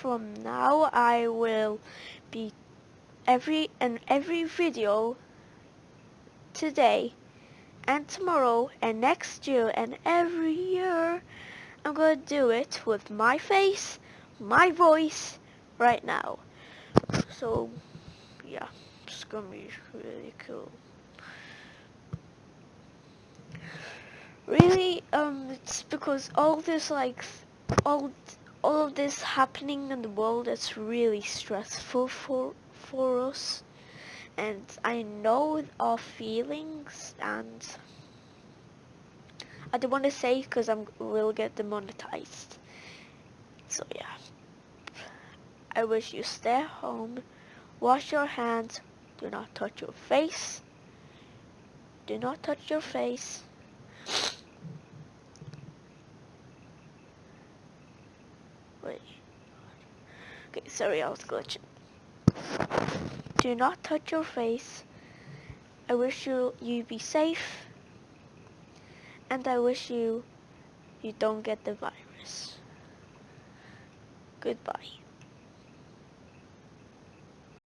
from now I will be every and every video today and tomorrow and next year and every year I'm gonna do it with my face, my voice right now. So yeah, it's gonna be really cool. Really, um, it's because all this like all all of this happening in the world it's really stressful for for us. And I know our feelings and I don't want to say because I will get demonetized. So yeah. I wish you stay home wash your hands do not touch your face. Do not touch your face Wait. Okay, sorry, I was glitching. Do not touch your face. I wish you you be safe. And I wish you you don't get the virus. Goodbye.